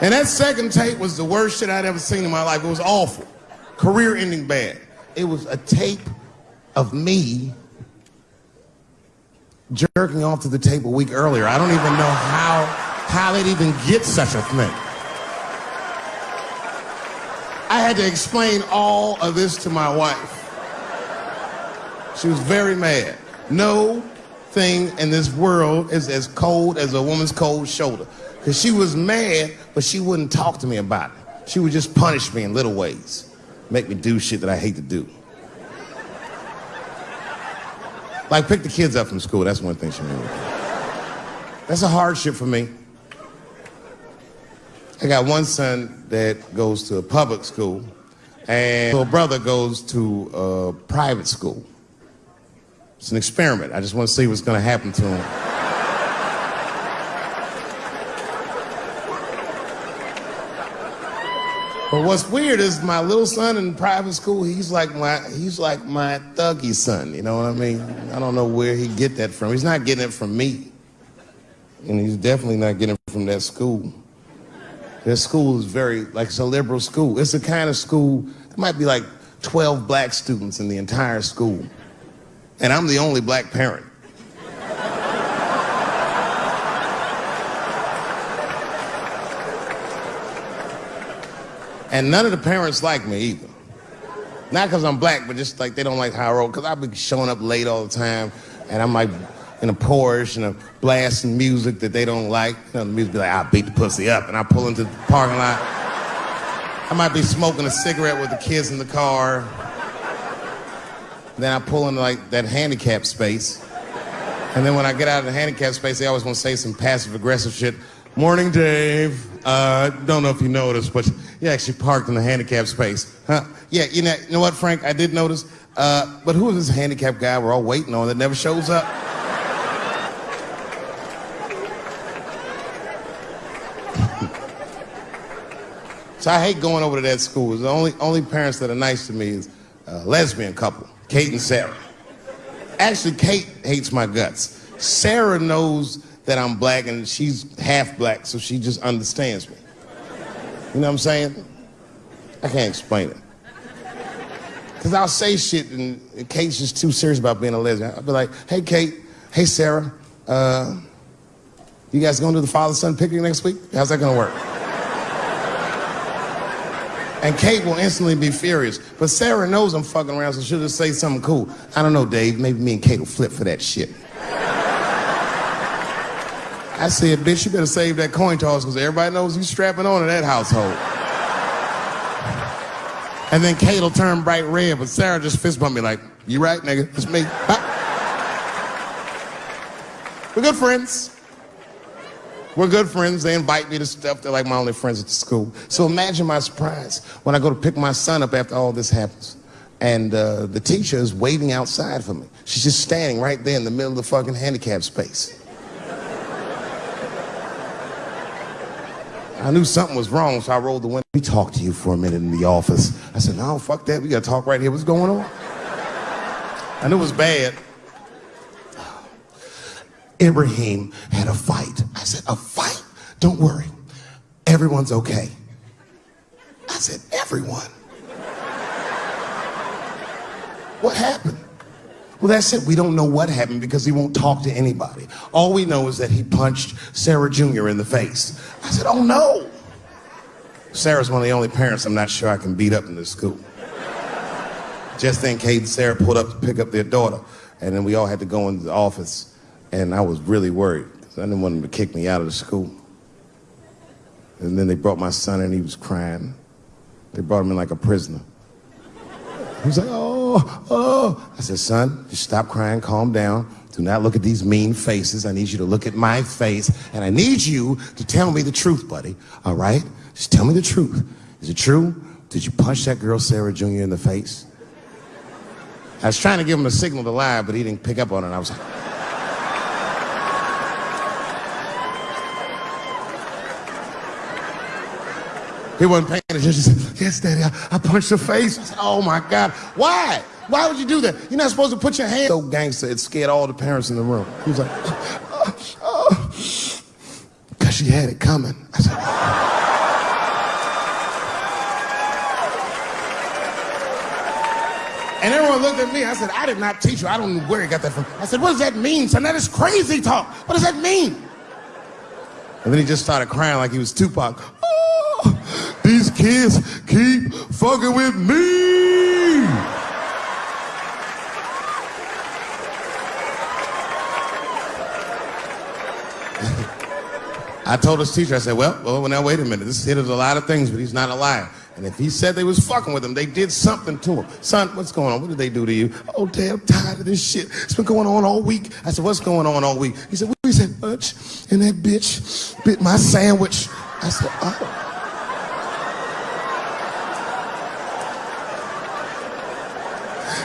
And that second tape was the worst shit I'd ever seen in my life. It was awful. Career ending bad. It was a tape of me jerking off to the tape a week earlier. I don't even know how how they'd even get such a thing. I had to explain all of this to my wife. She was very mad. No thing in this world is as cold as a woman's cold shoulder. Because she was mad, but she wouldn't talk to me about it. She would just punish me in little ways, make me do shit that I hate to do. Like pick the kids up from school. That's one thing she made. That's a hardship for me. I got one son that goes to a public school, and a brother goes to a private school. It's an experiment. I just want to see what's going to happen to him. But what's weird is my little son in private school, he's like my he's like my thuggy son, you know what I mean? I don't know where he get that from. He's not getting it from me. And he's definitely not getting it from that school. That school is very like it's a liberal school. It's the kind of school, there might be like 12 black students in the entire school. And I'm the only black parent. And none of the parents like me either. Not because I'm black, but just like they don't like how I roll. Because I've been showing up late all the time, and I'm like in a Porsche and a blasting music that they don't like. You know, the music be like, I'll beat the pussy up. And I pull into the parking lot. I might be smoking a cigarette with the kids in the car. Then I pull into like that handicap space. And then when I get out of the handicap space, they always want to say some passive aggressive shit. Morning, Dave. Uh, don't know if you noticed, but you actually parked in the handicap space. Huh? Yeah, you know, you know what, Frank? I did notice. Uh, but who is this handicapped guy we're all waiting on that never shows up? <laughs> so I hate going over to that school. The only, only parents that are nice to me is a lesbian couple, Kate and Sarah. Actually, Kate hates my guts. Sarah knows that I'm black and she's half black, so she just understands me. You know what I'm saying? I can't explain it. Because I'll say shit and Kate's just too serious about being a lesbian. I'll be like, hey, Kate, hey, Sarah, uh, you guys going to the father son picnic next week? How's that going to work? And Kate will instantly be furious. But Sarah knows I'm fucking around, so she'll just say something cool. I don't know, Dave. Maybe me and Kate will flip for that shit. I said, bitch, you better save that coin toss because everybody knows you strapping on to that household. And then Kate will turn bright red, but Sarah just fist bump me like, you right, nigga? It's me. We're good friends. We're good friends. They invite me to stuff. They're like my only friends at the school. So imagine my surprise when I go to pick my son up after all this happens. And uh, the teacher is waiting outside for me. She's just standing right there in the middle of the fucking handicap space. I knew something was wrong, so I rolled the window. We talked to you for a minute in the office. I said, no, fuck that. We got to talk right here. What's going on? I knew it was bad. Ibrahim had a fight. I said, a fight? Don't worry. Everyone's okay. I said, everyone. What happened? Well, that's it. We don't know what happened because he won't talk to anybody. All we know is that he punched Sarah Jr. in the face. I said, oh no. Sarah's one of the only parents I'm not sure I can beat up in this school. Just then, Kate and Sarah pulled up to pick up their daughter, and then we all had to go into the office, and I was really worried because I didn't want them to kick me out of the school. And then they brought my son, and he was crying. They brought him in like a prisoner. He was like, oh, Oh, oh. I said, son, just stop crying, calm down. Do not look at these mean faces. I need you to look at my face, and I need you to tell me the truth, buddy. All right? Just tell me the truth. Is it true? Did you punch that girl, Sarah Jr., in the face? I was trying to give him a signal to lie, but he didn't pick up on it. I was like, He wasn't paying attention. Said, yes, Daddy, I, I punched her face. I said, oh my God. Why? Why would you do that? You're not supposed to put your hand. So gangster, it scared all the parents in the room. He was like, because oh, oh. oh. she had it coming. I said, And everyone looked at me. I said, I did not teach you. I don't know where he got that from. I said, what does that mean, son? That is crazy talk. What does that mean? And then he just started crying like he was Tupac. These kids keep fucking with me. I told his teacher, I said, well, well, now wait a minute. This kid is a lot of things, but he's not a liar. And if he said they was fucking with him, they did something to him. Son, what's going on? What did they do to you? Oh, damn, tired of this shit. It's been going on all week. I said, what's going on all week? He said, we said much, and that bitch bit my sandwich. I said, oh.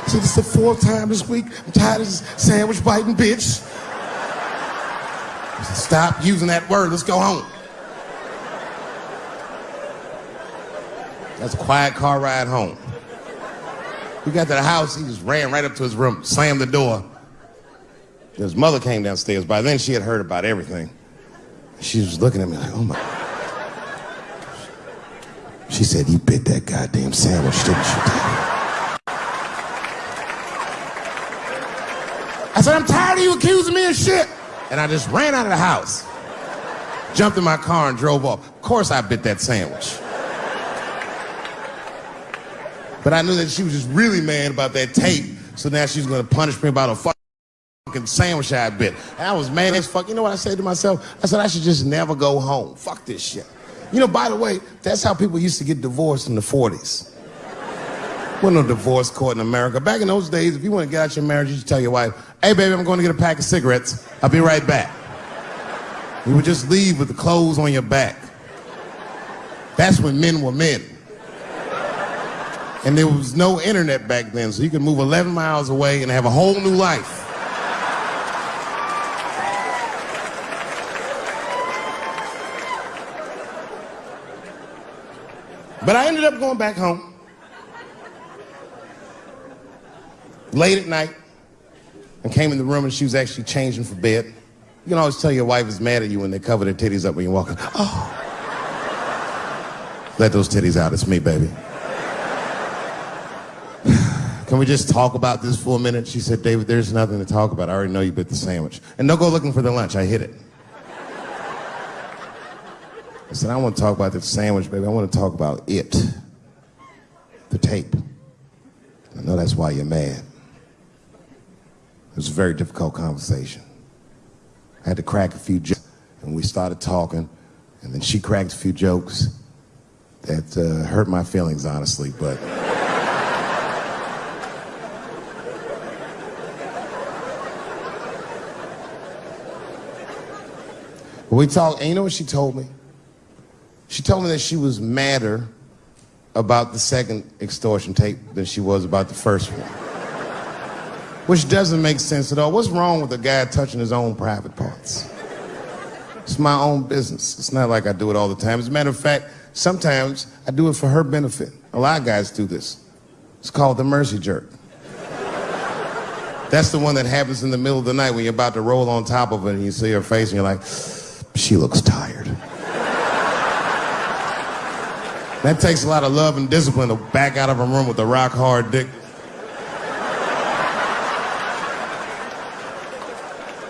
He said, it's the fourth time this week. I'm tired of this sandwich biting bitch. Stop using that word. Let's go home. That's a quiet car ride home. We got to the house, he just ran right up to his room, slammed the door. His mother came downstairs. By then, she had heard about everything. She was looking at me like, oh my. She said, You bit that goddamn sandwich, didn't you, I said, I'm tired of you accusing me of shit. And I just ran out of the house, jumped in my car, and drove off. Of course, I bit that sandwich. But I knew that she was just really mad about that tape. So now she's gonna punish me about a fucking sandwich I bit. And I was mad as fuck. You know what I said to myself? I said I should just never go home. Fuck this shit. You know, by the way, that's how people used to get divorced in the 40s. Wasn't no divorce court in America. Back in those days, if you want to get out your marriage, you just tell your wife, hey baby, I'm going to get a pack of cigarettes. I'll be right back. You would just leave with the clothes on your back. That's when men were men. And there was no internet back then, so you could move 11 miles away and have a whole new life. But I ended up going back home. Late at night, and came in the room and she was actually changing for bed. You can always tell your wife is mad at you when they cover their titties up when you walk walking. Oh. Let those titties out. It's me, baby. <sighs> Can we just talk about this for a minute? She said, David, there's nothing to talk about. I already know you bit the sandwich. And don't go looking for the lunch. I hit it. I said, I want to talk about the sandwich, baby. I want to talk about it. The tape. I know that's why you're mad. It was a very difficult conversation. I had to crack a few jokes, and we started talking, and then she cracked a few jokes that uh, hurt my feelings, honestly, but. <laughs> We talked, and you know what she told me? She told me that she was madder about the second extortion tape than she was about the first one. Which doesn't make sense at all. What's wrong with a guy touching his own private parts? It's my own business. It's not like I do it all the time. As a matter of fact, sometimes I do it for her benefit. A lot of guys do this. It's called the mercy jerk. That's the one that happens in the middle of the night when you're about to roll on top of it and you see her face and you're like, she looks tired. That takes a lot of love and discipline to back out of a room with a rock hard dick.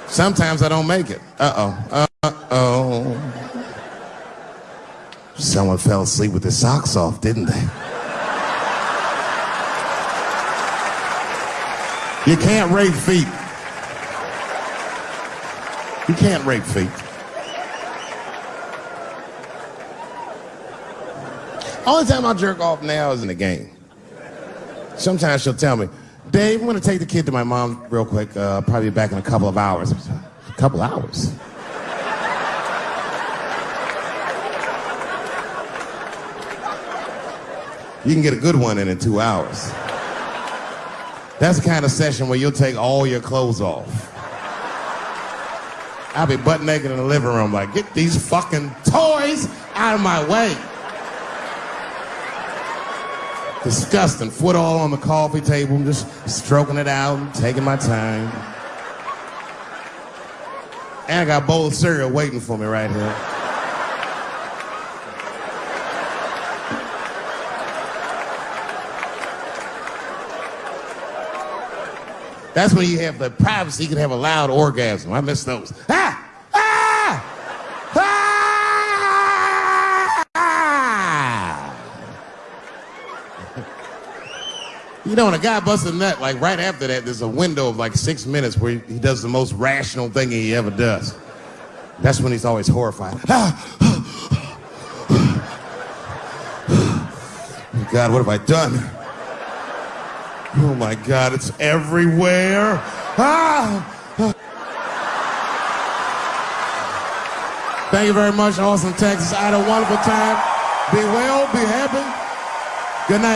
Sometimes I don't make it. Uh-oh. Uh-oh. Someone fell asleep with their socks off, didn't they? You can't rape feet. You can't rape feet. Only time I jerk off now is in the game. Sometimes she'll tell me, Dave, I'm to take the kid to my mom real quick. Uh, probably be back in a couple of hours. A couple hours? You can get a good one in in two hours. That's the kind of session where you'll take all your clothes off. I'll be butt naked in the living room like, get these fucking toys out of my way. Disgusting. Foot all on the coffee table, just stroking it out, taking my time. And I got a bowl of cereal waiting for me right here. That's when you have the privacy, you can have a loud orgasm. I miss those. <laughs> Ah! Ah! Ah! You know, when a guy busts a nut, like right after that, there's a window of like six minutes where he does the most rational thing he ever does. That's when he's always horrified. <sighs> God, what have I done? Oh my God, it's everywhere. Ah! Thank you very much, Austin, Texas. I had a wonderful time. Be well, be happy. Good night.